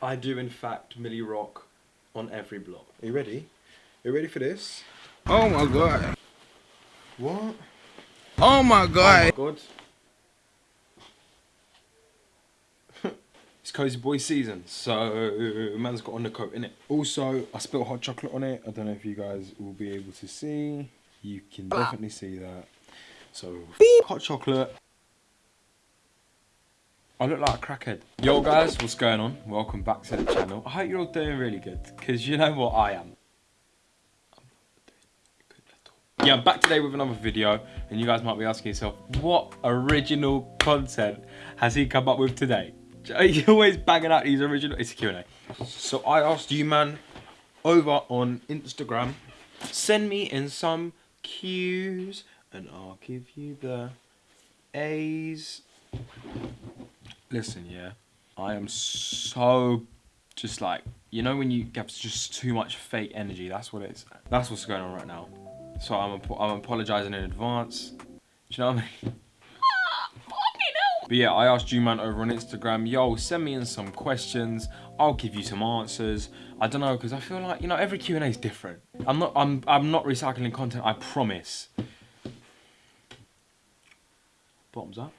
I do in fact Milly Rock on every block. Are you ready? Are you ready for this? Oh my god. What? Oh my oh god. God. it's Cozy Boy season, so man's got on the coat, innit? Also, I spilled hot chocolate on it. I don't know if you guys will be able to see. You can definitely see that. So, hot chocolate. I look like a crackhead. Yo guys, what's going on? Welcome back to the channel. I hope you're all doing really good, because you know what I am. Yeah, I'm back today with another video, and you guys might be asking yourself, what original content has he come up with today? You're always banging out these original... It's a Q&A. So I asked you, man, over on Instagram, send me in some Q's, and I'll give you the A's. Listen, yeah, I am so just like, you know when you get just too much fake energy, that's what it is. That's what's going on right now. So I'm, I'm apologizing in advance. Do you know what I mean? But yeah, I asked you man over on Instagram, yo, send me in some questions. I'll give you some answers. I don't know, because I feel like, you know, every Q&A is different. I'm not, I'm, I'm not recycling content, I promise. Bottoms up.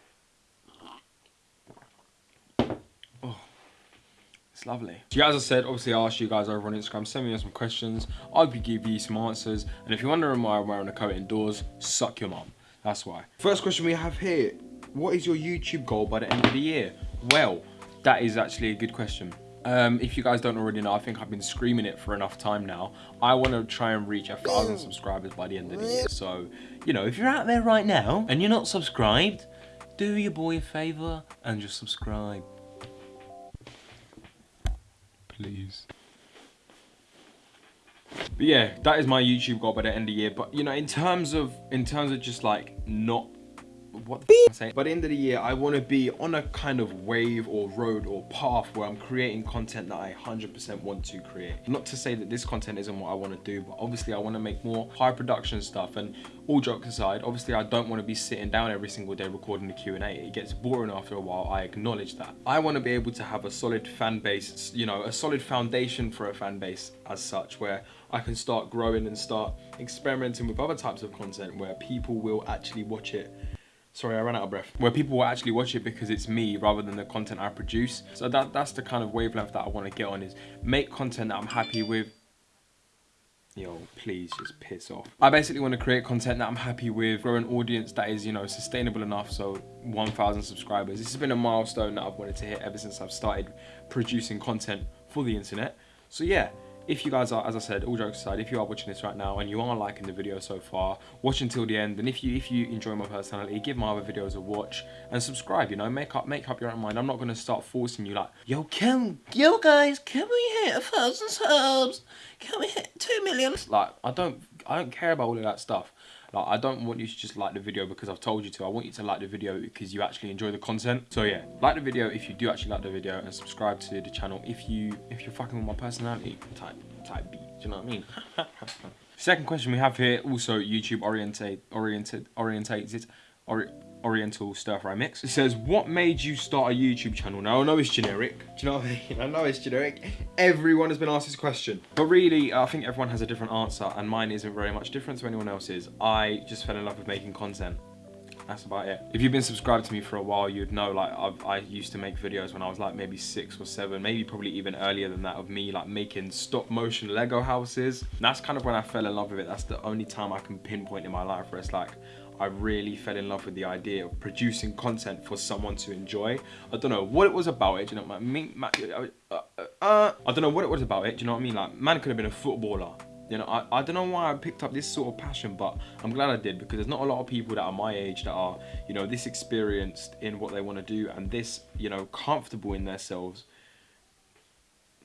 It's lovely. So yeah, as I said, obviously I asked you guys over on Instagram, send me some questions. I'll be giving you some answers. And if you're wondering why I'm wearing a coat indoors, suck your mum. That's why. First question we have here. What is your YouTube goal by the end of the year? Well, that is actually a good question. Um, if you guys don't already know, I think I've been screaming it for enough time now. I want to try and reach a thousand subscribers by the end of the year. So, you know, if you're out there right now and you're not subscribed, do your boy a favor and just subscribe. Please. But yeah, that is my YouTube goal by the end of the year. But you know, in terms of in terms of just like not what the f saying? By the end of the year, I want to be on a kind of wave or road or path where I'm creating content that I 100% want to create. Not to say that this content isn't what I want to do, but obviously I want to make more high production stuff. And all jokes aside, obviously I don't want to be sitting down every single day recording the Q&A. It gets boring after a while. I acknowledge that. I want to be able to have a solid fan base, you know, a solid foundation for a fan base as such, where I can start growing and start experimenting with other types of content where people will actually watch it sorry i ran out of breath. Where people will actually watch it because it's me rather than the content i produce. So that that's the kind of wavelength that i want to get on is make content that i'm happy with. Yo please just piss off. I basically want to create content that i'm happy with grow an audience that is you know sustainable enough so 1000 subscribers. This has been a milestone that i've wanted to hit ever since i've started producing content for the internet. So yeah if you guys are, as I said, all jokes aside, if you are watching this right now and you are liking the video so far, watch until the end. And if you if you enjoy my personality, give my other videos a watch and subscribe. You know, make up make up your own mind. I'm not gonna start forcing you like, yo, can yo guys, can we hit a thousand subs? Can we hit two million? Like, I don't I don't care about all of that stuff. Like, I don't want you to just like the video because I've told you to. I want you to like the video because you actually enjoy the content. So yeah, like the video if you do actually like the video and subscribe to the channel if you if you're fucking with my personality type type B. Do you know what I mean? Second question we have here, also YouTube oriented oriented orientated ori Oriental stir fry mix. It says, what made you start a YouTube channel? Now, I know it's generic. Do you know what I mean? I know it's generic. Everyone has been asked this question. But really, I think everyone has a different answer and mine isn't very much different to anyone else's. I just fell in love with making content. That's about it. If you've been subscribed to me for a while, you'd know like I've, I used to make videos when I was like maybe six or seven, maybe probably even earlier than that of me like making stop motion Lego houses. And that's kind of when I fell in love with it. That's the only time I can pinpoint in my life where it's like, I really fell in love with the idea of producing content for someone to enjoy. I don't know what it was about it. you know, my, me, my, uh, uh, uh, I don't know what it was about it. You know what I mean? Like, man could have been a footballer. You know, I, I don't know why I picked up this sort of passion, but I'm glad I did because there's not a lot of people that are my age that are, you know, this experienced in what they want to do and this, you know, comfortable in themselves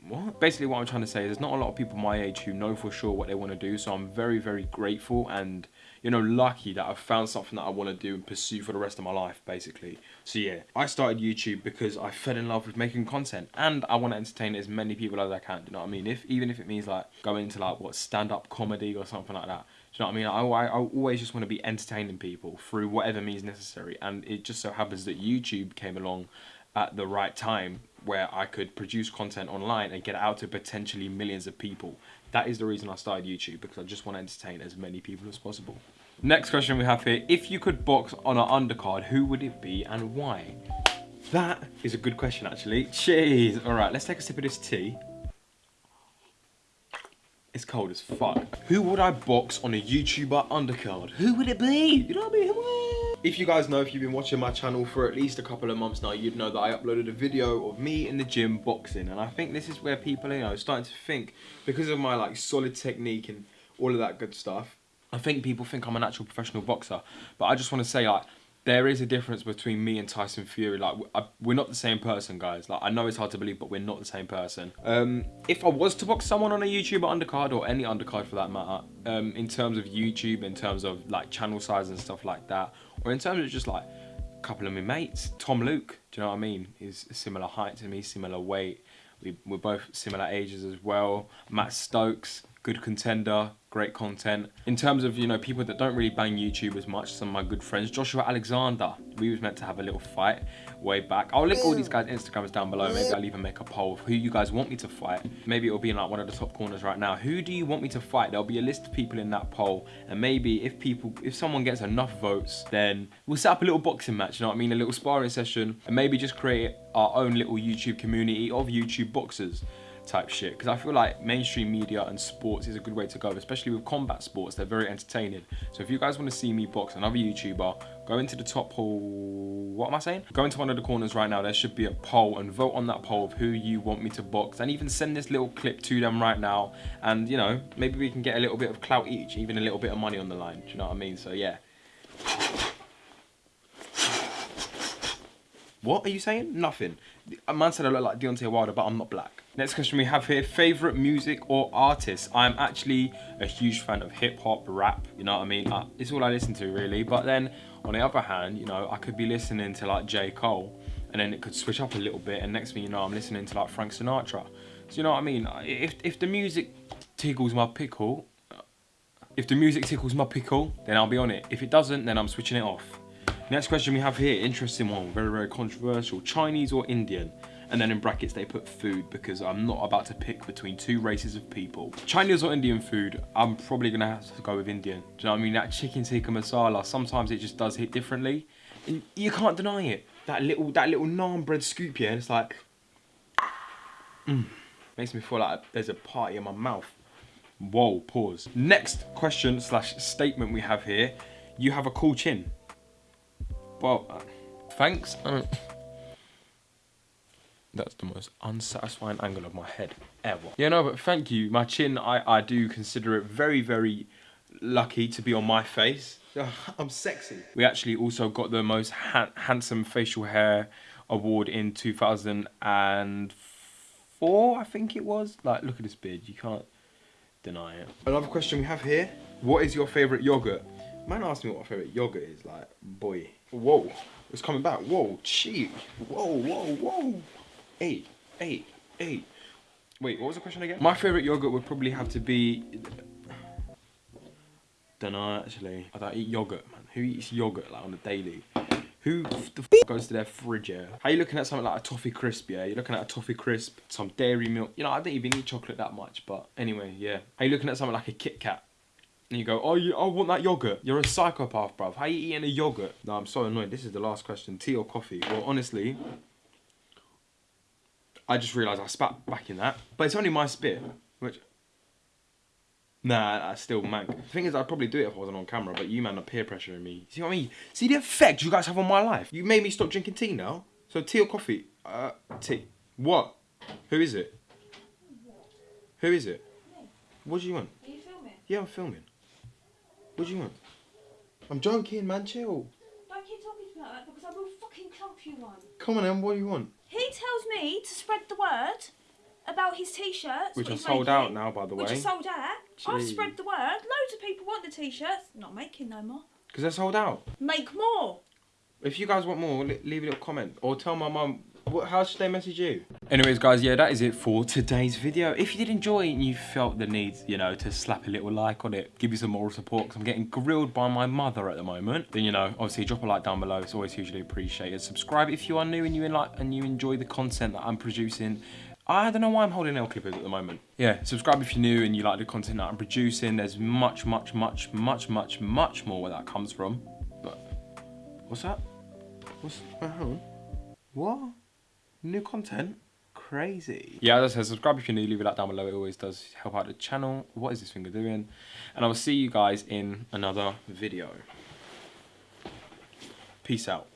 what? Basically what I'm trying to say is there's not a lot of people my age who know for sure what they want to do. So I'm very, very grateful and, you know, lucky that I've found something that I want to do and pursue for the rest of my life, basically. So yeah, I started YouTube because I fell in love with making content and I want to entertain as many people as I can. You know what I mean? If Even if it means like going into like, what, stand-up comedy or something like that. Do you know what I mean? I, I always just want to be entertaining people through whatever means necessary. And it just so happens that YouTube came along at the right time where I could produce content online and get out to potentially millions of people. That is the reason I started YouTube because I just want to entertain as many people as possible. Next question we have here. If you could box on an undercard, who would it be and why? That is a good question actually. Jeez. Alright, let's take a sip of this tea. It's cold as fuck. Who would I box on a YouTuber undercard? Who would it be? You know what I mean? If you guys know, if you've been watching my channel for at least a couple of months now, you'd know that I uploaded a video of me in the gym boxing. And I think this is where people you know, starting to think, because of my like solid technique and all of that good stuff, I think people think I'm an actual professional boxer. But I just want to say like, there is a difference between me and Tyson Fury. Like, we're not the same person, guys. Like, I know it's hard to believe, but we're not the same person. Um, if I was to box someone on a YouTuber undercard or any undercard for that matter, um, in terms of YouTube, in terms of like channel size and stuff like that, or in terms of just like a couple of my mates, Tom Luke, do you know what I mean? He's a similar height to me, similar weight. We, we're both similar ages as well. Matt Stokes, good contender, great content. In terms of, you know, people that don't really bang YouTube as much, some of my good friends, Joshua Alexander, we was meant to have a little fight way back. I'll link all these guys' Instagrams down below. Maybe I'll even make a poll of who you guys want me to fight. Maybe it'll be in like one of the top corners right now. Who do you want me to fight? There'll be a list of people in that poll. And maybe if people, if someone gets enough votes, then we'll set up a little boxing match, you know what I mean? A little sparring session and maybe just create our own little YouTube community of YouTube boxers type shit because I feel like mainstream media and sports is a good way to go especially with combat sports they're very entertaining. So if you guys want to see me box another YouTuber go into the top poll what am I saying? Go into one of the corners right now there should be a poll and vote on that poll of who you want me to box and even send this little clip to them right now. And you know maybe we can get a little bit of clout each even a little bit of money on the line do you know what I mean? So yeah What are you saying? Nothing. A man said I look like Deontay Wilder, but I'm not black. Next question we have here, favorite music or artist? I'm actually a huge fan of hip hop, rap, you know what I mean? Uh, it's all I listen to really. But then on the other hand, you know, I could be listening to like J. Cole and then it could switch up a little bit and next thing you know, I'm listening to like Frank Sinatra. So you know what I mean? If, if the music tickles my pickle, if the music tickles my pickle, then I'll be on it. If it doesn't, then I'm switching it off. Next question we have here, interesting one, very, very controversial. Chinese or Indian? And then in brackets they put food because I'm not about to pick between two races of people. Chinese or Indian food, I'm probably gonna have to go with Indian. Do you know what I mean? That chicken tikka masala, sometimes it just does hit differently. And you can't deny it. That little that little naan bread scoop, yeah, it's like, mm, makes me feel like there's a party in my mouth. Whoa, pause. Next question slash statement we have here. You have a cool chin. Well, uh, thanks. That's the most unsatisfying angle of my head ever. Yeah, no, but thank you. My chin, I, I do consider it very, very lucky to be on my face. I'm sexy. We actually also got the most ha handsome facial hair award in 2004, I think it was. Like, look at this beard. You can't deny it. Another question we have here. What is your favourite yogurt? Man asked me what my favourite yogurt is. Like, boy. Whoa. It's coming back. Whoa. Cheat. Whoa, whoa, whoa. Eight. Eight. Eight. Wait, what was the question again? My favourite yogurt would probably have to be... Dunno, actually. I don't eat yogurt, man. Who eats yogurt, like, on a daily? Who the f goes to their fridge, yeah? How you looking at something like a toffee crisp, yeah? You're looking at a toffee crisp, some dairy milk. You know, I don't even eat chocolate that much, but anyway, yeah. How you looking at something like a Kit Kat? And you go, oh, you, I want that yogurt. You're a psychopath, bruv. How you eating a yogurt? No, I'm so annoyed. This is the last question. Tea or coffee? Well, honestly, I just realised I spat back in that. But it's only my spit, which... Nah, I still mank. The thing is, I'd probably do it if I wasn't on camera, but you man are peer pressuring me. See what I mean? See the effect you guys have on my life? You made me stop drinking tea now. So tea or coffee? Uh, tea. What? Who is it? Who is it? What do you want? Are you filming? Yeah, I'm filming. What do you want? I'm joking, man. Chill. Don't keep talking to me like that because I will fucking clump you one. Come on, Em. What do you want? He tells me to spread the word about his t-shirts. Which what are sold making, out now, by the Which way. are sold out. I've spread the word. Loads of people want the t-shirts. Not making no more. Because they're sold out. Make more. If you guys want more, li- leave a little comment. Or tell my mum What, how should they message you? Anyways, guys, yeah, that is it for today's video. If you did enjoy and you felt the need, you know, to slap a little like on it, give you some moral support, because I'm getting grilled by my mother at the moment, then, you know, obviously drop a like down below. It's always hugely appreciated. Subscribe if you are new and you like and you enjoy the content that I'm producing. I don't know why I'm holding nail clippers at the moment. Yeah, subscribe if you're new and you like the content that I'm producing. There's much, much, much, much, much, much more where that comes from. But what's that? What's uh. What? New content? Crazy. Yeah, as I said, subscribe if you're new, leave a like down below. It always does help out the channel. What is this finger doing? And I will see you guys in another video. Peace out.